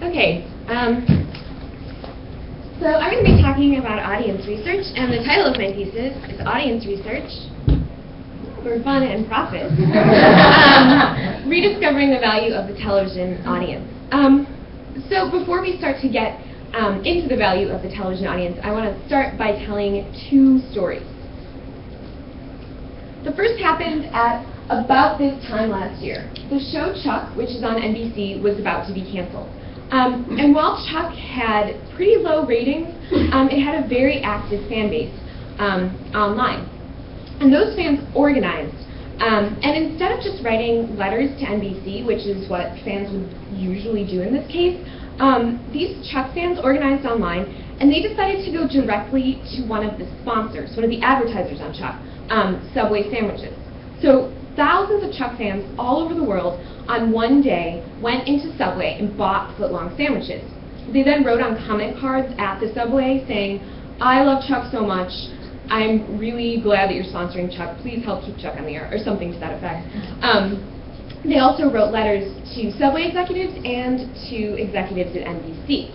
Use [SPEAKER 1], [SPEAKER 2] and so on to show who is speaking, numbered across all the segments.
[SPEAKER 1] Okay, um, so I'm going to be talking about audience research, and the title of my thesis is Audience Research for Fun and Profit, um, Rediscovering the Value of the Television Audience. Um, so before we start to get um, into the value of the television audience, I want to start by telling two stories. The first happened at about this time last year. The show Chuck, which is on NBC, was about to be canceled. Um, and while Chuck had pretty low ratings, um, it had a very active fan base um, online. And those fans organized. Um, and instead of just writing letters to NBC, which is what fans would usually do in this case, um, these Chuck fans organized online and they decided to go directly to one of the sponsors, one of the advertisers on Chuck, um, Subway sandwiches. So thousands of Chuck fans all over the world on one day went into Subway and bought footlong sandwiches. They then wrote on comment cards at the Subway saying, I love Chuck so much. I'm really glad that you're sponsoring Chuck. Please help keep Chuck on the air, or something to that effect. Um, they also wrote letters to Subway executives and to executives at NBC.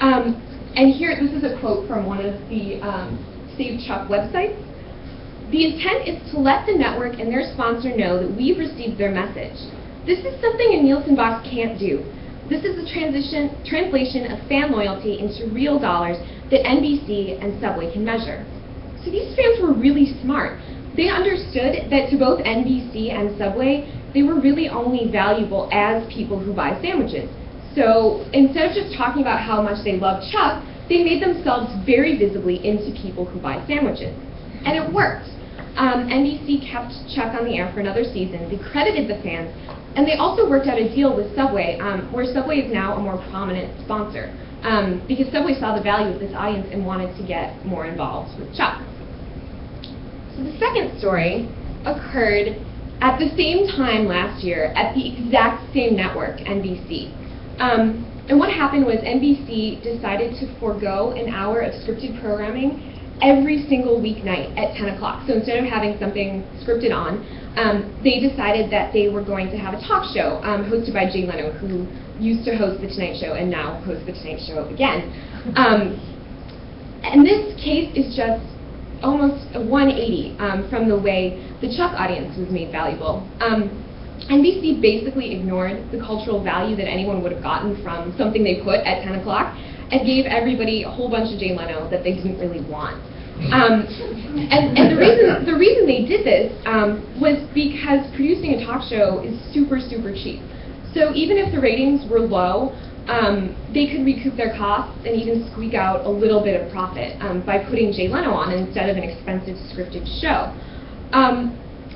[SPEAKER 1] Um, and here, this is a quote from one of the um, Save Chuck websites. The intent is to let the network and their sponsor know that we've received their message. This is something a Nielsen box can't do. This is the transition, translation of fan loyalty into real dollars that NBC and Subway can measure. So these fans were really smart. They understood that to both NBC and Subway, they were really only valuable as people who buy sandwiches. So instead of just talking about how much they love Chuck, they made themselves very visibly into people who buy sandwiches. And it worked. Um, NBC kept Chuck on the air for another season. They credited the fans, and they also worked out a deal with Subway, um, where Subway is now a more prominent sponsor, um, because Subway saw the value of this audience and wanted to get more involved with Chuck. So the second story occurred at the same time last year at the exact same network, NBC. Um, and what happened was NBC decided to forego an hour of scripted programming every single weeknight at 10 o'clock. So instead of having something scripted on, um, they decided that they were going to have a talk show um, hosted by Jay Leno, who used to host The Tonight Show and now hosts The Tonight Show again. Um, and this case is just almost a 180 um, from the way the Chuck audience was made valuable. Um, NBC basically ignored the cultural value that anyone would have gotten from something they put at 10 o'clock and gave everybody a whole bunch of Jay Leno that they didn't really want. Um, and, and the reason the reason they did this um, was because producing a talk show is super super cheap. So even if the ratings were low, um, they could recoup their costs and even squeak out a little bit of profit um, by putting Jay Leno on instead of an expensive scripted show.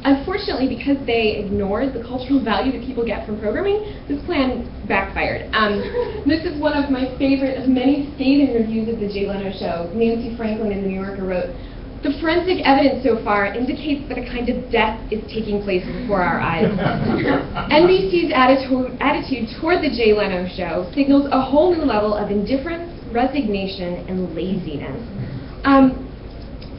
[SPEAKER 1] Unfortunately, because they ignored the cultural value that people get from programming, this plan backfired. Um, this is one of my favorite of many scathing reviews of the Jay Leno show. Nancy Franklin in The New Yorker wrote, the forensic evidence so far indicates that a kind of death is taking place before our eyes. NBC's attitude, attitude toward the Jay Leno show signals a whole new level of indifference, resignation, and laziness. Um,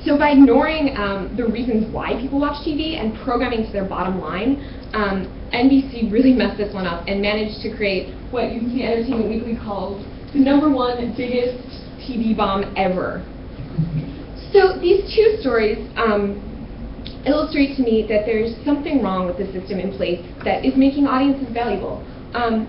[SPEAKER 1] so by ignoring um, the reasons why people watch TV and programming to their bottom line, um, NBC really messed this one up and managed to create what UBC Entertainment Weekly calls the number one biggest TV bomb ever. So these two stories um, illustrate to me that there's something wrong with the system in place that is making audiences valuable. Um,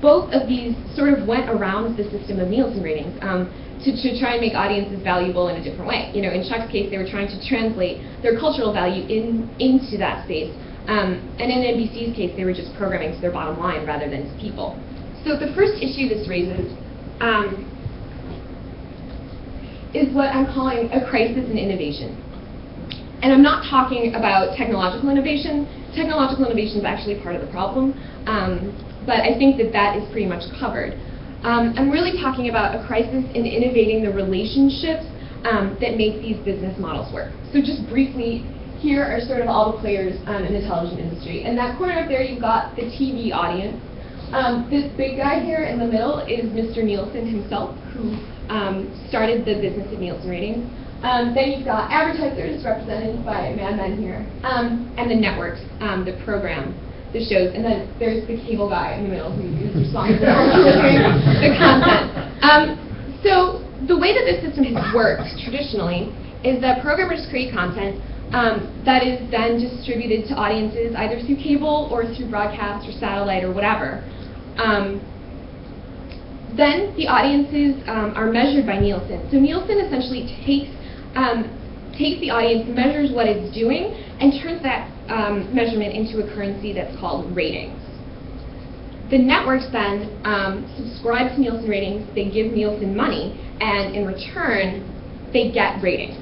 [SPEAKER 1] both of these sort of went around the system of Nielsen ratings. Um, to, to try and make audiences valuable in a different way. You know, in Chuck's case, they were trying to translate their cultural value in, into that space. Um, and in NBC's case, they were just programming to their bottom line rather than to people. So the first issue this raises um, is what I'm calling a crisis in innovation. And I'm not talking about technological innovation. Technological innovation is actually part of the problem, um, but I think that that is pretty much covered. Um, I'm really talking about a crisis in innovating the relationships um, that make these business models work. So just briefly, here are sort of all the players um, in the television industry. In that corner up there, you've got the TV audience. Um, this big guy here in the middle is Mr. Nielsen himself, who um, started the business of Nielsen ratings. Um, then you've got advertisers represented by Mad Men here, and the networks, the program, the shows, and then there's the cable guy in the middle who is responsible for the content. Um, so the way that this system has worked traditionally is that programmers create content um, that is then distributed to audiences either through cable or through broadcast or satellite or whatever. Um, then the audiences um, are measured by Nielsen. So Nielsen essentially takes um, takes the audience, measures what it's doing, and turns that um, measurement into a currency that's called ratings. The networks then um, subscribe to Nielsen ratings, they give Nielsen money, and in return, they get ratings.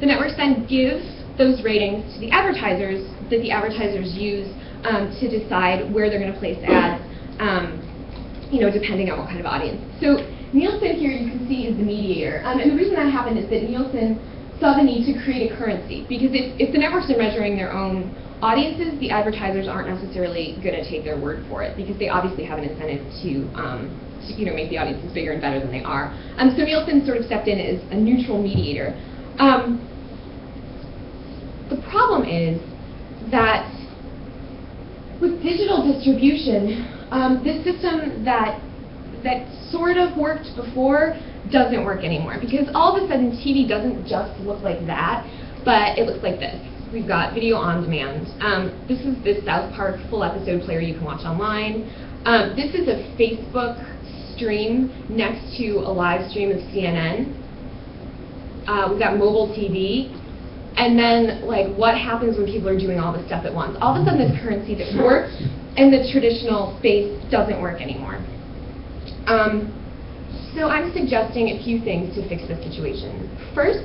[SPEAKER 1] The networks then give those ratings to the advertisers that the advertisers use um, to decide where they're going to place ads, um, you know, depending on what kind of audience. So Nielsen here you can see is the mediator. Um, and the reason that happened is that Nielsen saw the need to create a currency. Because if, if the networks are measuring their own audiences, the advertisers aren't necessarily going to take their word for it because they obviously have an incentive to, um, to you know, make the audiences bigger and better than they are. Um, so Nielsen sort of stepped in as a neutral mediator. Um, the problem is that with digital distribution, um, this system that that sort of worked before doesn't work anymore because all of a sudden TV doesn't just look like that, but it looks like this. We've got video on demand. Um, this is the South Park full episode player you can watch online. Um, this is a Facebook stream next to a live stream of CNN. Uh, we've got mobile TV. And then, like, what happens when people are doing all this stuff at once? All of a sudden, this currency that works in the traditional space doesn't work anymore. Um, so I'm suggesting a few things to fix this situation. First,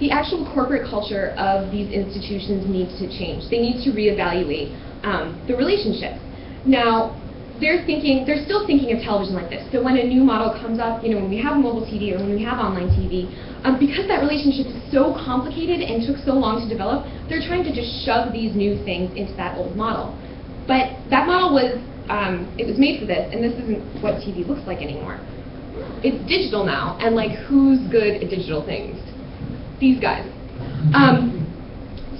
[SPEAKER 1] the actual corporate culture of these institutions needs to change. They need to reevaluate um, the relationships. Now, they're thinking, they're still thinking of television like this. So when a new model comes up, you know, when we have mobile TV or when we have online TV, um, because that relationship is so complicated and took so long to develop, they're trying to just shove these new things into that old model. But that model was um, it was made for this, and this isn't what TV looks like anymore. It's digital now, and like, who's good at digital things? These guys. Um,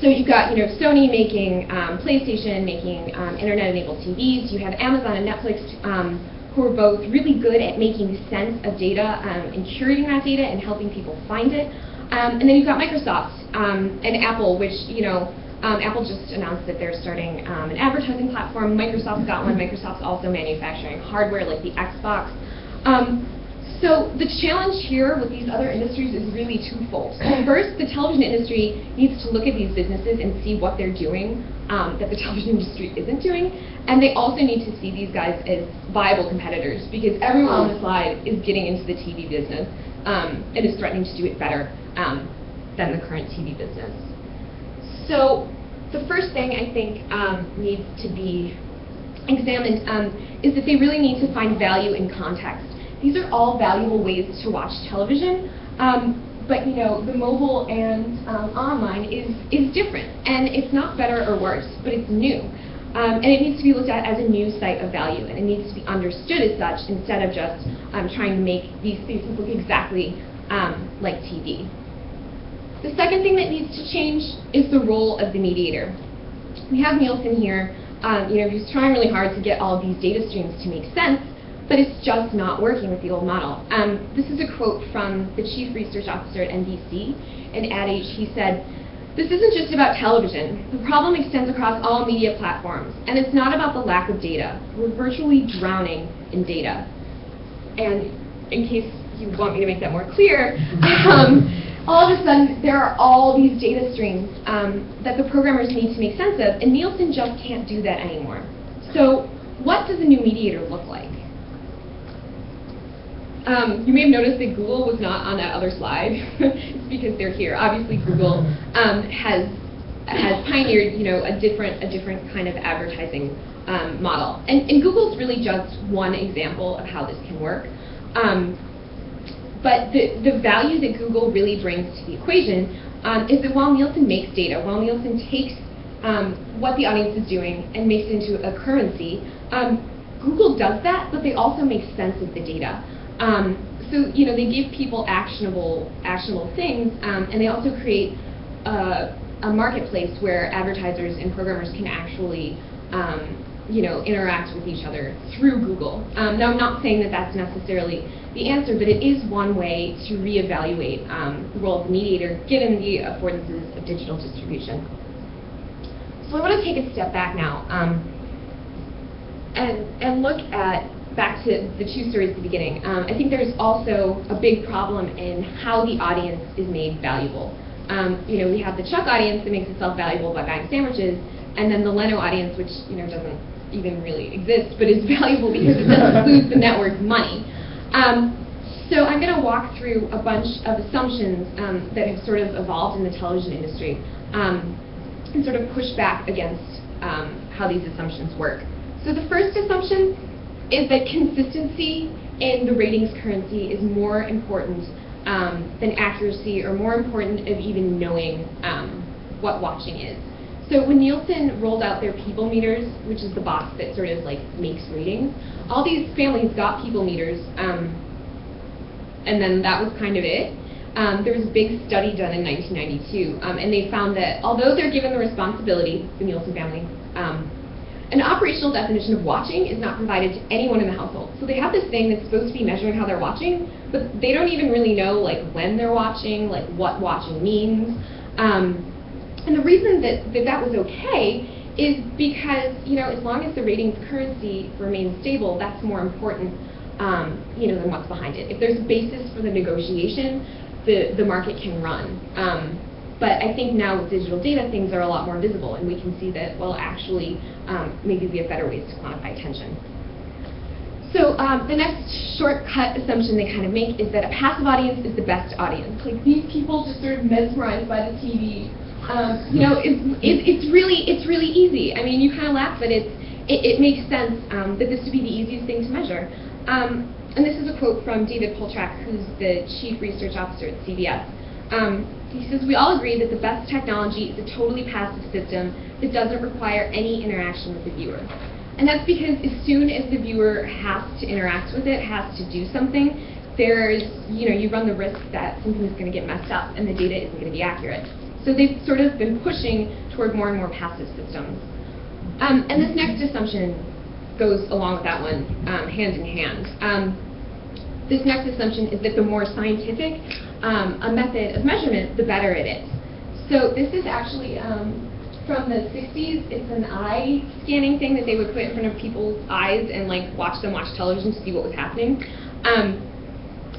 [SPEAKER 1] so you've got, you know, Sony making um, PlayStation, making um, internet-enabled TVs. You have Amazon and Netflix, um, who are both really good at making sense of data um, and curating that data and helping people find it. Um, and then you've got Microsoft and Apple, which, you know, um, Apple just announced that they're starting um, an advertising platform. Microsoft's got one. Microsoft's also manufacturing hardware like the Xbox. Um, so the challenge here with these other industries is really twofold. First, the television industry needs to look at these businesses and see what they're doing um, that the television industry isn't doing. And they also need to see these guys as viable competitors because everyone on the slide is getting into the TV business um, and is threatening to do it better um, than the current TV business. So the first thing I think um, needs to be examined um, is that they really need to find value in context. These are all valuable ways to watch television, um, but you know the mobile and um, online is is different, and it's not better or worse, but it's new. Um, and it needs to be looked at as a new site of value, and it needs to be understood as such instead of just um, trying to make these spaces look exactly like TV. The second thing that needs to change is the role of the mediator. We have Nielsen here. Um, you know, he's trying really hard to get all of these data streams to make sense, but it's just not working with the old model. Um, this is a quote from the chief research officer at NBC. and Ad Age, he said, this isn't just about television. The problem extends across all media platforms, and it's not about the lack of data. We're virtually drowning in data. And in case you want me to make that more clear, um, all of a sudden there are all these data streams um, that the programmers need to make sense of, and Nielsen just can't do that anymore. So what does a new mediator look like? Um, you may have noticed that Google was not on that other slide. it's because they're here. Obviously, Google um, has has pioneered, you know, a different a different kind of advertising um, model, and, and Google's really just one example of how this can work. Um, but the, the value that Google really brings to the equation um, is that while Nielsen makes data, while Nielsen takes um, what the audience is doing and makes it into a currency, Google does that, but they also make sense of the data. Um, so you know they give people actionable actionable things, um, and they also create a, a marketplace where advertisers and programmers can actually um, you know interact with each other through Google. Um, now I'm not saying that that's necessarily the answer, but it is one way to reevaluate um, the role of mediator given the affordances of digital distribution. So I want to take a step back now um, and and look at back to the two stories at the beginning, um, I think there's also a big problem in how the audience is made valuable. Um, you know, we have the Chuck audience that makes itself valuable by buying sandwiches, and then the Leno audience, which you know doesn't even really exist, but is valuable because it doesn't lose the network money. Um, so I'm going to walk through a bunch of assumptions um, that have sort of evolved in the television industry um, and sort of push back against um, how these assumptions work. So the first assumption is that consistency in the ratings currency is more important um, than accuracy or more important of even knowing um, what watching is. So when Nielsen rolled out their people meters, which is the box that sort of like makes ratings, all these families got people meters, um, and then that was kind of it. Um, there was a big study done in 1992, um, and they found that although they're given the responsibility, the Nielsen family, um, an operational definition of watching is not provided to anyone in the household. So they have this thing that's supposed to be measuring how they're watching, but they don't even really know like when they're watching, like what watching means. Um, and the reason that, that that was okay is because, you know, as long as the ratings currency remains stable, that's more important, um, you know, than what's behind it. If there's a basis for the negotiation, the, the market can run. Um, but I think now with digital data, things are a lot more visible, and we can see that, well, actually, um, maybe we have better ways to quantify attention. So um, the next shortcut assumption they kind of make is that a passive audience is the best audience. Like these people just sort of mesmerized by the TV. Um, you know, it's, it, it's really it's really easy. I mean, you kind of laugh, but it's it, it makes sense um, that this would be the easiest thing to measure. Um, and this is a quote from David Poltrack, who's the chief research officer at CBS. Um, he says, we all agree that the best technology is a totally passive system that doesn't require any interaction with the viewer. And that's because as soon as the viewer has to interact with it, has to do something, there's, you know, you run the risk that something is going to get messed up and the data isn't going to be accurate. So they've sort of been pushing toward more and more passive systems. Um, and this next assumption goes along with that one, um, hand in hand. Um, this next assumption is that the more scientific um, a method of measurement, the better it is. So this is actually um, from the 60s. It's an eye scanning thing that they would put in front of people's eyes and like watch them watch television to see what was happening. Um,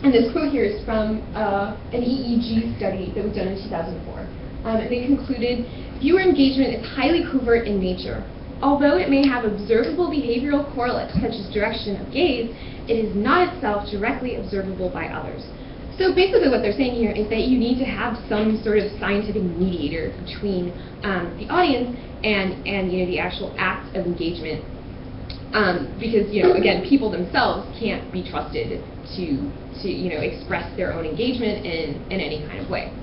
[SPEAKER 1] and this quote here is from uh, an EEG study that was done in 2004. Um, and they concluded, viewer engagement is highly covert in nature. Although it may have observable behavioral correlates such as direction of gaze, it is not itself directly observable by others. So basically what they're saying here is that you need to have some sort of scientific mediator between um, the audience and, and you know, the actual act of engagement. Um, because, you know, again, people themselves can't be trusted to, to you know, express their own engagement in, in any kind of way.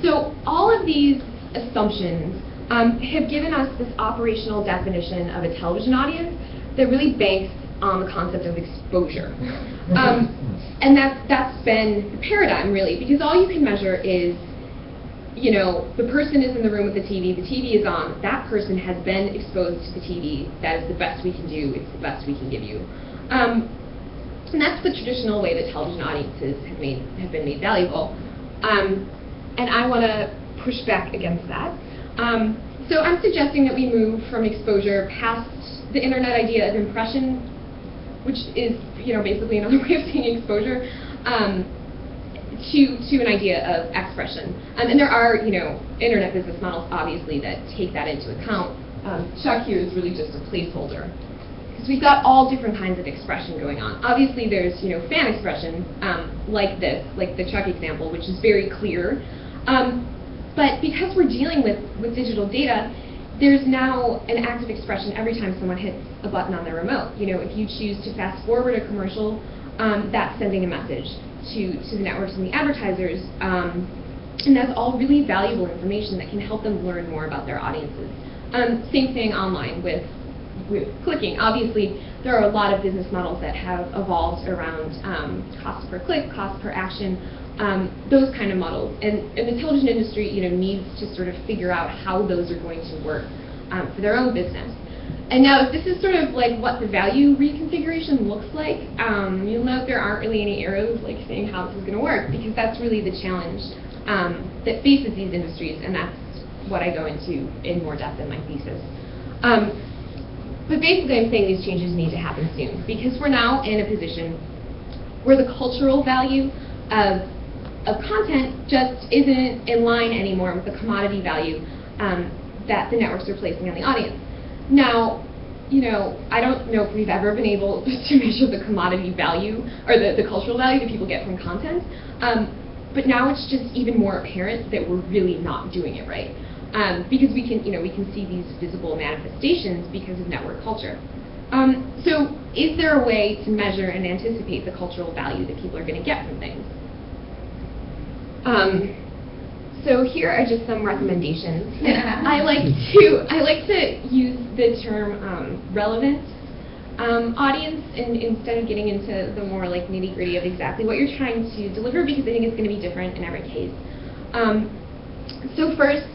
[SPEAKER 1] So all of these assumptions um, have given us this operational definition of a television audience that really banks on the concept of exposure. Um, and that's, that's been the paradigm, really, because all you can measure is, you know, the person is in the room with the TV, the TV is on, that person has been exposed to the TV, that is the best we can do, it's the best we can give you. Um, and that's the traditional way that television audiences have, made, have been made valuable. Um, and I want to push back against that. Um, so I'm suggesting that we move from exposure past the internet idea of impression, which is you know, basically another way of saying exposure, um, to, to an idea of expression. Um, and there are, you know, internet business models, obviously, that take that into account. Um, Chuck here is really just a placeholder. Because we've got all different kinds of expression going on. Obviously, there's, you know, fan expression, um, like this, like the Chuck example, which is very clear. Um, but because we're dealing with, with digital data, there's now an active expression every time someone hits a button on their remote. You know, if you choose to fast forward a commercial, um, that's sending a message to, to the networks and the advertisers. Um, and that's all really valuable information that can help them learn more about their audiences. Um, same thing online with with clicking. Obviously, there are a lot of business models that have evolved around um, cost per click, cost per action, um, those kind of models. And, and the television industry, you know, needs to sort of figure out how those are going to work um, for their own business. And now, this is sort of like what the value reconfiguration looks like. Um, you'll note there aren't really any arrows like saying how this is going to work because that's really the challenge um, that faces these industries, and that's what I go into in more depth in my thesis. Um, but basically, I'm saying these changes need to happen soon because we're now in a position where the cultural value of, of content just isn't in line anymore with the commodity value um, that the networks are placing on the audience. Now, you know, I don't know if we've ever been able to measure the commodity value or the, the cultural value that people get from content. Um, but now it's just even more apparent that we're really not doing it right. Um, because we can, you know, we can see these visible manifestations because of network culture. Um, so is there a way to measure and anticipate the cultural value that people are going to get from things? Um, so here are just some recommendations. I like to I like to use the term um, relevant um, audience in, instead of getting into the more like nitty gritty of exactly what you're trying to deliver because I think it's going to be different in every case. Um, so first,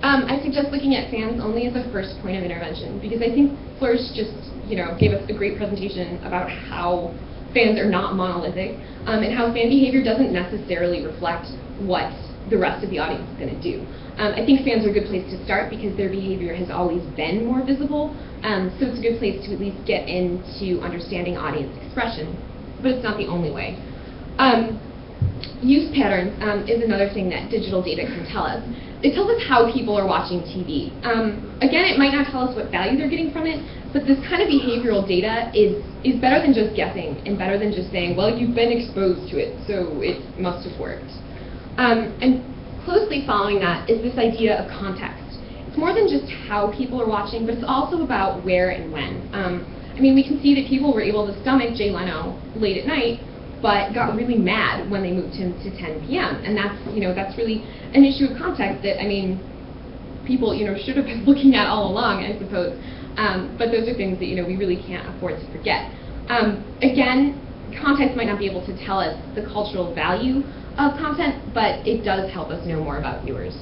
[SPEAKER 1] um, I suggest looking at fans only as a first point of intervention because I think Flourish just you know gave us a great presentation about how fans are not monolithic um, and how fan behavior doesn't necessarily reflect what the rest of the audience is going to do. Um, I think fans are a good place to start because their behavior has always been more visible, um, so it's a good place to at least get into understanding audience expression, but it's not the only way. Um, use patterns um, is another thing that digital data can tell us. It tells us how people are watching TV. Um, again, it might not tell us what value they're getting from it, but this kind of behavioral data is, is better than just guessing and better than just saying, well, you've been exposed to it, so it must have worked. Um, and closely following that is this idea of context. It's more than just how people are watching, but it's also about where and when. Um, I mean, we can see that people were able to stomach Jay Leno late at night, but got really mad when they moved him to 10 p.m. And that's, you know, that's really an issue of context that, I mean, people, you know, should have been looking at all along, I suppose. Um, but those are things that, you know, we really can't afford to forget. Um, again, context might not be able to tell us the cultural value of content, but it does help us know more about viewers.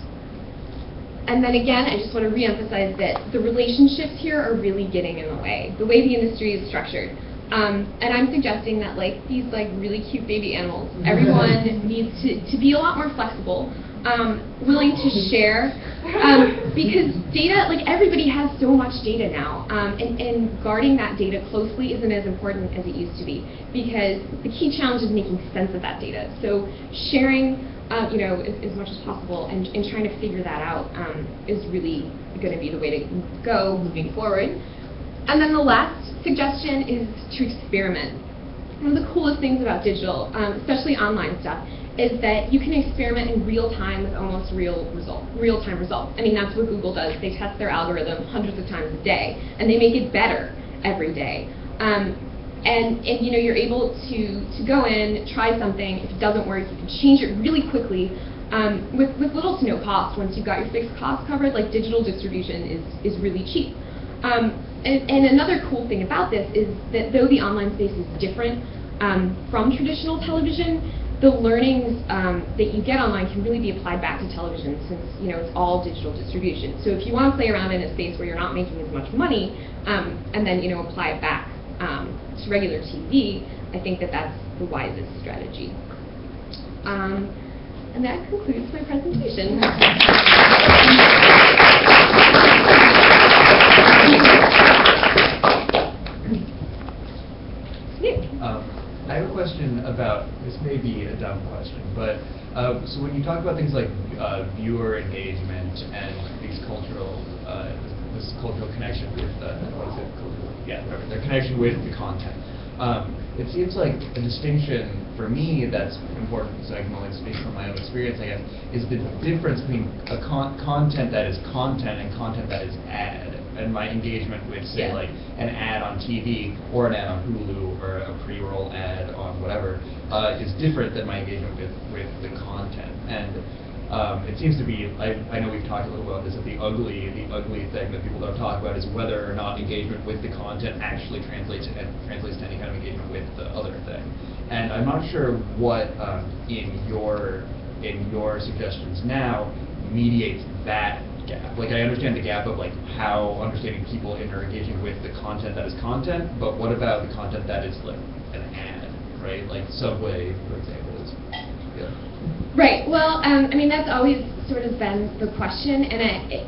[SPEAKER 1] And then again, I just want to reemphasize that the relationships here are really getting in the way, the way the industry is structured. Um, and I'm suggesting that like these like really cute baby animals, everyone needs to, to be a lot more flexible, um, willing to share, um, because data, like everybody has so much data now, um, and, and guarding that data closely isn't as important as it used to be, because the key challenge is making sense of that data. So sharing, uh, you know, as, as, much as possible and, and trying to figure that out um, is really going to be the way to go moving forward. And then the last suggestion is to experiment. One of the coolest things about digital, um, especially online stuff, is that you can experiment in real time with almost real result, real time results. I mean, that's what Google does. They test their algorithm hundreds of times a day, and they make it better every day. Um, and, and you know, you're able to, to go in, try something. If it doesn't work, you can change it really quickly um, with, with little to no cost. Once you've got your fixed costs covered, like digital distribution is, is really cheap. Um, and, and another cool thing about this is that though the online space is different um, from traditional television, the learnings um, that you get online can really be applied back to television since you know it's all digital distribution. So if you want to play around in a space where you're not making as much money um, and then you know apply it back um, to regular TV, I think that that's the wisest strategy. Um, and that concludes my presentation.
[SPEAKER 2] I have a question about, this may be a dumb question, but uh, so when you talk about things like uh, viewer engagement and these cultural, uh, this, cultural connection with, uh, what is it, yeah, their connection with the content, um, it seems like a distinction for me that's important, so I can only speak from my own experience, I guess, is the difference between a con content that is content and content that is ad and my engagement with, say,
[SPEAKER 1] yeah.
[SPEAKER 2] like an ad on TV or an ad on Hulu or a pre-roll ad on whatever, uh, is different than my engagement with, with the content. And um, it seems to be, I, I know we've talked a little about this, that the ugly, the ugly thing that people don't talk about is whether or not engagement with the content actually translates, and translates to any kind of engagement with the other thing. And I'm not sure what, um, in your, in your suggestions now mediates that gap. Like, I understand the gap of like how understanding people and are engaging with the content that is content, but what about the content that is like an ad, right? Like Subway, for example, is, yeah.
[SPEAKER 1] Right. Well, um, I mean, that's always sort of been the question, and I, it,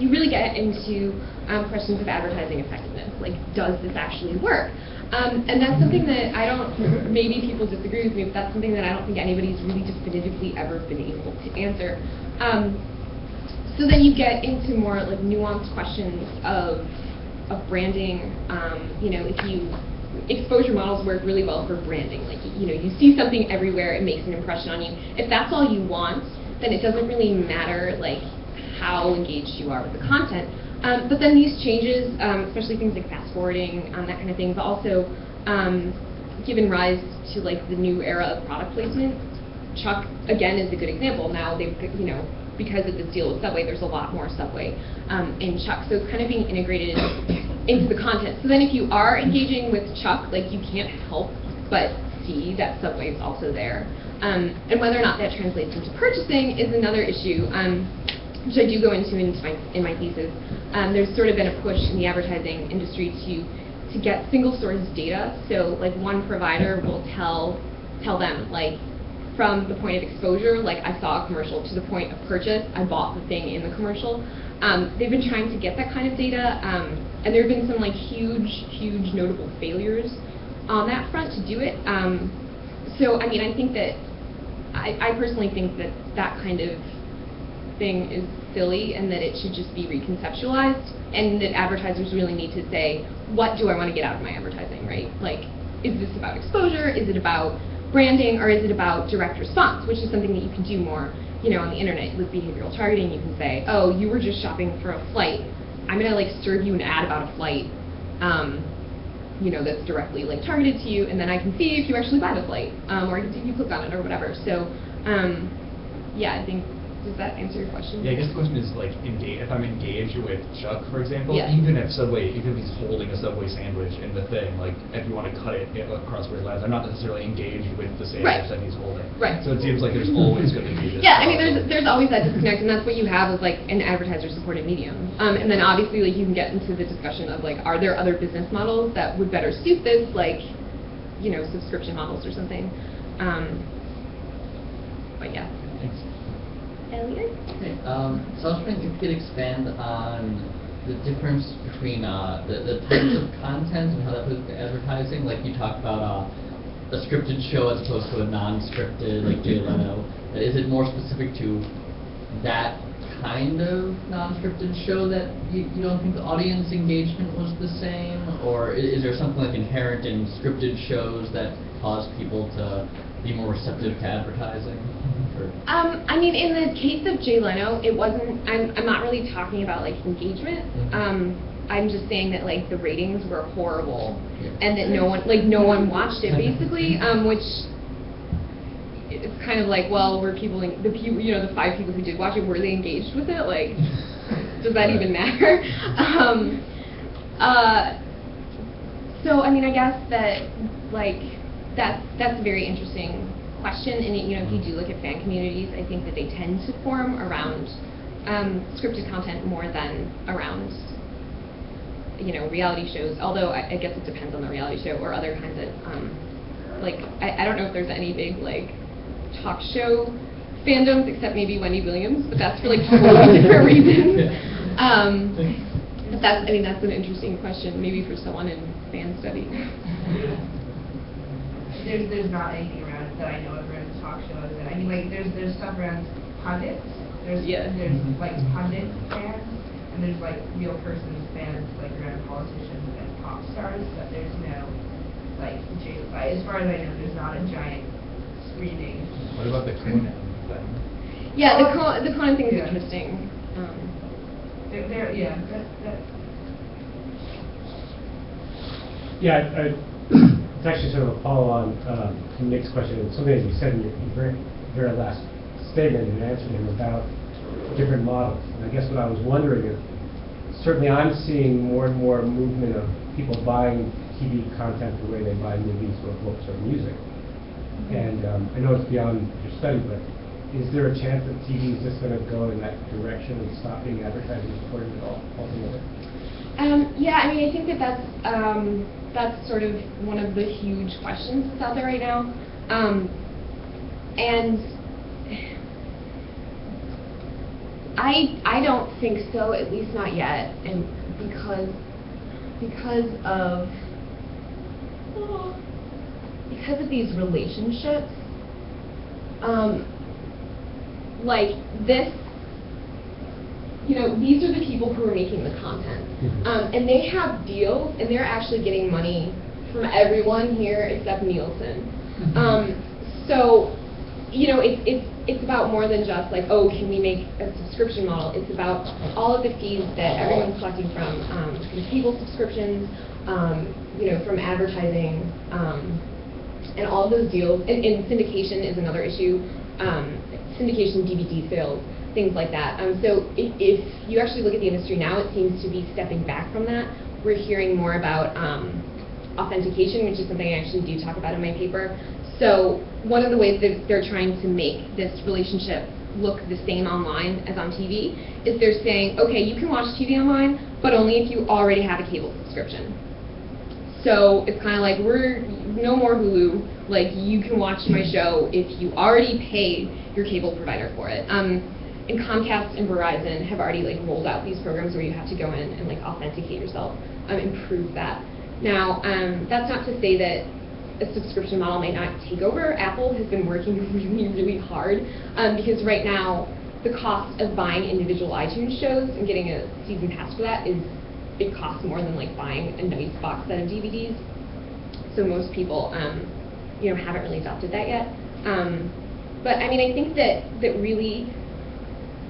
[SPEAKER 1] you really get into um, questions of advertising effectiveness. Like, does this actually work? Um, and that's something that I don't, maybe people disagree with me, but that's something that I don't think anybody's really definitively ever been able to answer. Um, so then you get into more like nuanced questions of, of branding. Um, you know, if you exposure models work really well for branding. Like, you know, you see something everywhere, it makes an impression on you. If that's all you want, then it doesn't really matter, like, how engaged you are with the content. Um, but then these changes, um, especially things like fast forwarding, um, that kind of thing, but also um, given rise to like the new era of product placement. Chuck again is a good example. Now they've you know because of this deal with Subway, there's a lot more Subway um, in Chuck, so it's kind of being integrated into the content. So then if you are engaging with Chuck, like you can't help but see that Subway is also there. Um, and whether or not that translates into purchasing is another issue, um, which I do go into in my, in my thesis. Um, there's sort of been a push in the advertising industry to to get single source data. So like one provider will tell tell them like from the point of exposure, like I saw a commercial, to the point of purchase, I bought the thing in the commercial. Um, they've been trying to get that kind of data, um, and there have been some like huge, huge notable failures on that front to do it. Um, so, I mean, I think that I, I personally think that that kind of thing is silly and that it should just be reconceptualized and that advertisers really need to say, what do I want to get out of my advertising, right? Like, is this about exposure? Is it about branding or is it about direct response, which is something that you can do more, you know, on the internet with behavioral targeting. You can say, oh, you were just shopping for a flight. I'm going to like serve you an ad about a flight. Um, you know, that's directly like targeted to you, and then I can see if you actually buy the flight, um, or I can see if you click on it or whatever. So, um, yeah, I think does that answer your question?
[SPEAKER 2] Yeah, I guess the question is like, engage, if I'm engaged with Chuck, for example,
[SPEAKER 1] Yeah.
[SPEAKER 2] even if Subway, even if he's holding a Subway sandwich in the thing, like if you want to cut it across where he lies, I'm not necessarily engaged with the
[SPEAKER 1] Right.
[SPEAKER 2] sandwich that he's holding.
[SPEAKER 1] Right.
[SPEAKER 2] So it seems like there's always going to be this.
[SPEAKER 1] Yeah, I mean, there's there's always that disconnect, and that's what you have as like an advertiser-supported medium. Um, and then obviously, like you can get into the discussion of like, are there other business models that would better suit this, like, you know, subscription models or something. Um, but yeah.
[SPEAKER 2] Thanks.
[SPEAKER 1] Elliot.
[SPEAKER 3] Okay, um, so I was wondering if you could expand on the difference between uh, the, the types of content and how that plays advertising. Like you talked about uh, a scripted show as opposed to a non-scripted, like Jay Leno. Is it more specific to that kind of non-scripted show that you, you don't think the audience engagement was the same, or is, is there something like inherent in scripted shows that cause people to be more receptive to advertising?
[SPEAKER 1] Um, I mean, in the case of Jay Leno, it wasn't. I'm I'm not really talking about like engagement.
[SPEAKER 3] Mhm.
[SPEAKER 1] Um, I'm just saying that like the ratings were horrible, and that no one like no one watched it basically. Um, which it's kind of like, well, were people en- the people you know the five people who did watch it were they engaged with it? Like, does that even matter? um, uh, so I mean, I guess that like that's that's a very interesting question. And you know, if you do look at fan communities, I think that they tend to form around um, scripted content more than around you know reality shows. Although I, I guess it depends on the reality show or other kinds of um, like I, I don't know if there's any big like talk show fandoms except maybe Wendy Williams, but that's for like totally different reasons. Um, but that's, I mean, that's an interesting question, maybe for someone in fan study.
[SPEAKER 4] There's, there's not anything around that I know of around talk shows, and I mean, like, there's, there's stuff around pundits, there's,
[SPEAKER 1] Yeah.
[SPEAKER 4] there's
[SPEAKER 3] Mhm.
[SPEAKER 4] like pundit fans, and there's like real person fans, like around politicians and pop stars, but there's no, like, J- like, as far as I know, there's not a giant screening.
[SPEAKER 2] What about the Conan thing?
[SPEAKER 1] Yeah, the Conan, the Conan thing is
[SPEAKER 4] Yeah.
[SPEAKER 1] interesting. Um,
[SPEAKER 4] There, there, yeah, that, that,
[SPEAKER 5] Yeah, I- I- it's actually sort of a follow-on um, to Nick's question, something that you said in your very, very last statement and answered him about different models. And I guess what I was wondering is, certainly I'm seeing more and more movement of people buying TV content the way they buy movies or books or music. And um, I know it's beyond your study, but is there a chance that TV is just going to go in that direction and stop being advertising supported at all altogether?
[SPEAKER 1] Um, yeah, I mean, I think that that's um, that's sort of one of the huge questions that's out there right now, um, and I I don't think so, at least not yet, and because because of because of these relationships, um, like this you know, these are the people who are making the content.
[SPEAKER 5] Mhm.
[SPEAKER 1] Um, and they have deals, and they're actually getting money from everyone here except Nielsen. Um, so, you know, it's, it's, it's about more than just like, oh, can we make a subscription model? It's about all of the fees that everyone's collecting from, um, from cable subscriptions, um, you know, from advertising, um, and all those deals, and, and syndication is another issue, um, syndication DVD sales, things like that. Um, so if, if you actually look at the industry now, it seems to be stepping back from that. We're hearing more about um, authentication, which is something I actually do talk about in my paper. So one of the ways that they're trying to make this relationship look the same online as on TV is they're saying, okay, you can watch TV online, but only if you already have a cable subscription. So it's kind of like we're no more Hulu. Like you can watch my show if you already paid your cable provider for it. Um, and Comcast and Verizon have already like rolled out these programs where you have to go in and like authenticate yourself, um, and prove that. Now, um, that's not to say that a subscription model may not take over. Apple has been working really, really hard um, because right now the cost of buying individual iTunes shows and getting a season pass for that is it costs more than like buying a nice box set of DVDs. So most people, um, you know, haven't really adopted that yet. Um, but I mean, I think that that really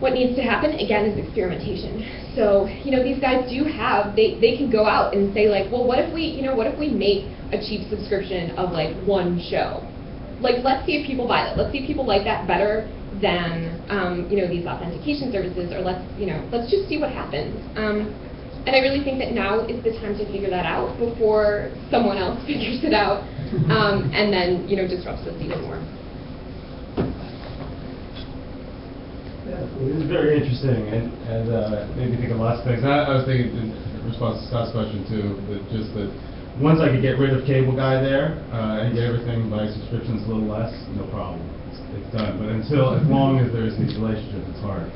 [SPEAKER 1] what needs to happen again is experimentation. So you know, these guys do have they they can go out and say like, well, what if we you know what if we make a cheap subscription of like one show? Like, let's see if people buy that. Let's see if people like that better than um, you know these authentication services, or let's you know let's just see what happens. Um, and I really think that now is the time to figure that out before someone else figures it out, um, and then you know disrupts us even more.
[SPEAKER 6] It is very interesting and, and uh, made me think of lots of things. I, I was thinking in response to Scott's question too, that just that once I could get rid of cable guy there uh, and get everything by subscriptions a little less, no problem. It's, it's done. But until, as long as there's these relationships, it's hard.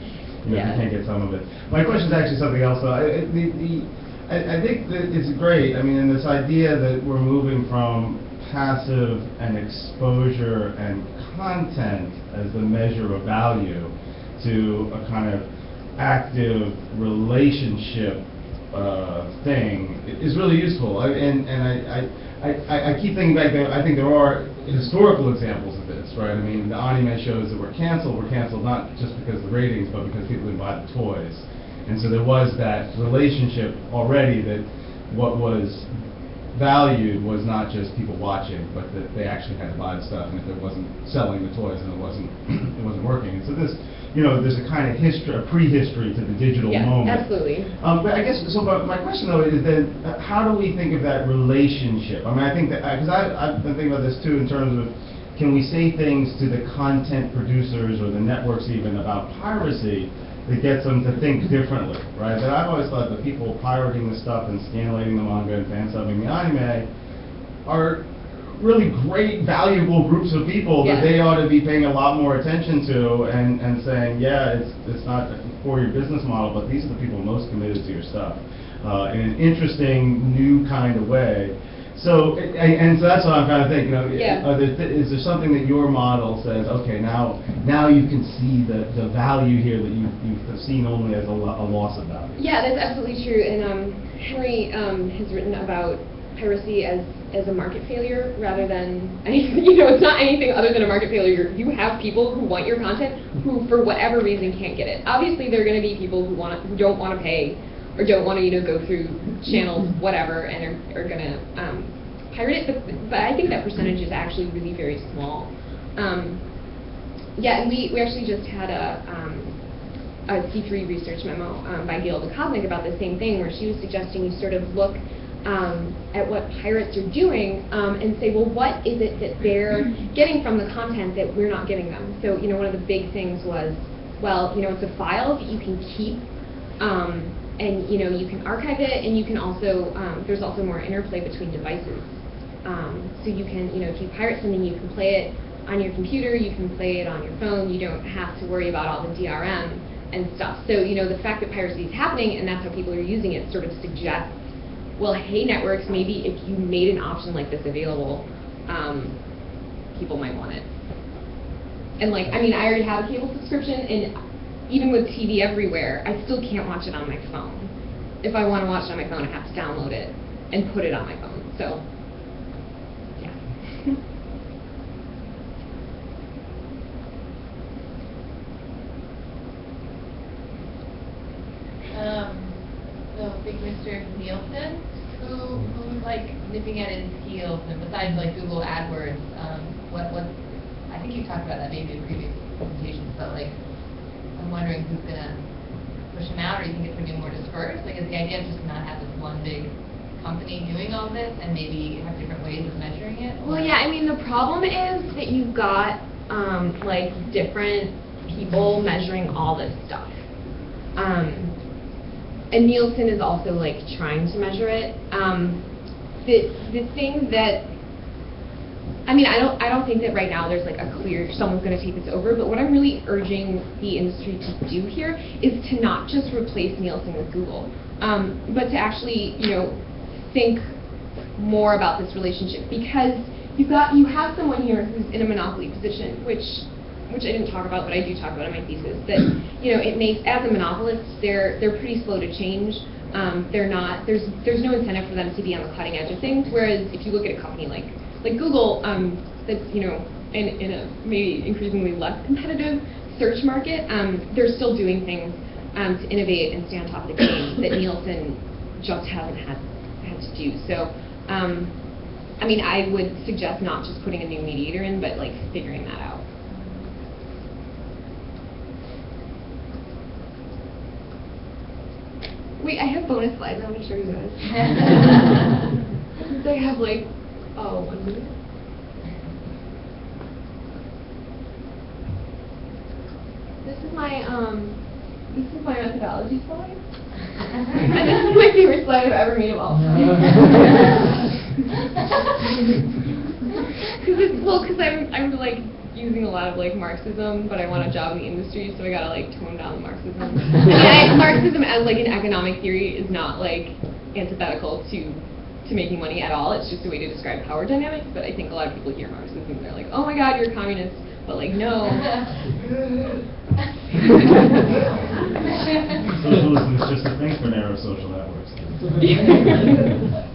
[SPEAKER 6] You know,
[SPEAKER 1] Yeah.
[SPEAKER 6] you can't get some of it. My question is actually something else though. I, I- the, the, I, I think that it's great. I mean, in this idea that we're moving from passive and exposure and content as the measure of value to a kind of active relationship uh, thing is really useful. I- And, and I, I, I, I keep thinking back, that I think there are historical examples of this, right? I mean, the anime shows that were canceled were canceled not just because of the ratings, but because people didn't buy the toys. And so there was that relationship already that what was valued was not just people watching, but that they actually had to buy the stuff, and if it wasn't selling the toys, then it wasn't, it wasn't working. And so this, you know, there's a kind of history, a prehistory to the digital
[SPEAKER 1] Yeah,
[SPEAKER 6] moment.
[SPEAKER 1] absolutely.
[SPEAKER 6] Um, but I guess, so but my question though is then, uh, how do we think of that relationship? I mean, I think that, because I, I've been thinking about this too in terms of, can we say things to the content producers or the networks even about piracy that gets them to think differently, right? That I've always thought that people pirating the stuff and scanlating the manga and fan subbing the anime are really great, valuable groups of people that they ought to be paying a lot more attention to and, and saying, yeah, it's, it's not for your business model, but these are the people most committed to your stuff uh, in an interesting, new kind of way. So, and, and so that's what I'm kind of thinking. You know,
[SPEAKER 1] Yeah.
[SPEAKER 6] are there, is there something that your model says? Okay, now now you can see the, the value here that you you've seen only as a, lo- a loss of value.
[SPEAKER 1] Yeah, that's absolutely true. And um, Henry um, has written about piracy as, as a market failure rather than anything. You know, it's not anything other than a market failure. You have people who want your content who, for whatever reason, can't get it. Obviously, there are going to be people who want who don't want to pay or don't want to, you know, go through channels, whatever, and are, are going to um, pirate it. But, but I think that percentage is actually really very small. Um, yeah, and we, we actually just had a, um, a C3 research memo um, by Gail Dukovnik about the same thing, where she was suggesting you sort of look um, at what pirates are doing um, and say, well, what is it that they're getting from the content that we're not giving them? So, you know, one of the big things was, well, you know, it's a file that you can keep, um, and you know, you can archive it, and you can also, um, there's also more interplay between devices. Um, so you can, you know, if you pirate something, you can play it on your computer, you can play it on your phone, you don't have to worry about all the DRM and stuff. So, you know, the fact that piracy is happening and that's how people are using it sort of suggests, well, hey, networks, maybe if you made an option like this available, um, people might want it. And like, I mean, I already have a cable subscription, and even with TV everywhere, I still can't watch it on my phone. If I want to watch it on my phone, I have to download it and put it on my phone. So, yeah.
[SPEAKER 7] um, the big Mr. Nielsen, who, who's like nipping at his heels, and besides like Google AdWords, um, what, what, I think you talked about that maybe in previous presentations, but like, I'm wondering who's gonna push him out, or you think it's gonna be more dispersed? Like, is the idea just not have this one big company doing all this, and maybe have different ways of measuring it?
[SPEAKER 1] Well, yeah, I mean, the problem is that you've got, um, like, different people measuring all this stuff. Um, and Nielsen is also, like, trying to measure it. Um, the, the thing that, I mean, I don't, I don't think that right now there's, like, a clear, someone's gonna take this over, but what I'm really urging the industry to do here is to not just replace Nielsen with Google, um, but to actually, you know, think more about this relationship because you've got you have someone here who's in a monopoly position, which which I didn't talk about, but I do talk about in my thesis. That you know it makes as a monopolist, they're they're pretty slow to change. Um, they're not there's there's no incentive for them to be on the cutting edge of things. Whereas if you look at a company like like Google, um, that's you know in in a maybe increasingly less competitive search market, um, they're still doing things um, to innovate and stay on top of the game that Nielsen just hasn't had had to do. So, um, I mean, I would suggest not just putting a new mediator in, but like figuring that out. Wait, I have bonus slides. I want to show you guys. Since I have like, oh, one minute. This is my um, this is my methodology slide. and this is my favorite slide I've ever made of all. Cause it's, well, cause I'm, I'm like using a lot of like Marxism, but I want a job in the industry, so I gotta like tone down the Marxism. I, Marxism as like an economic theory is not like antithetical to to making money at all. It's just a way to describe power dynamics. But I think a lot of people hear Marxism and they're like, oh my God, you're a communist. But like, no.
[SPEAKER 6] Socialism is just a thing for narrow social networks.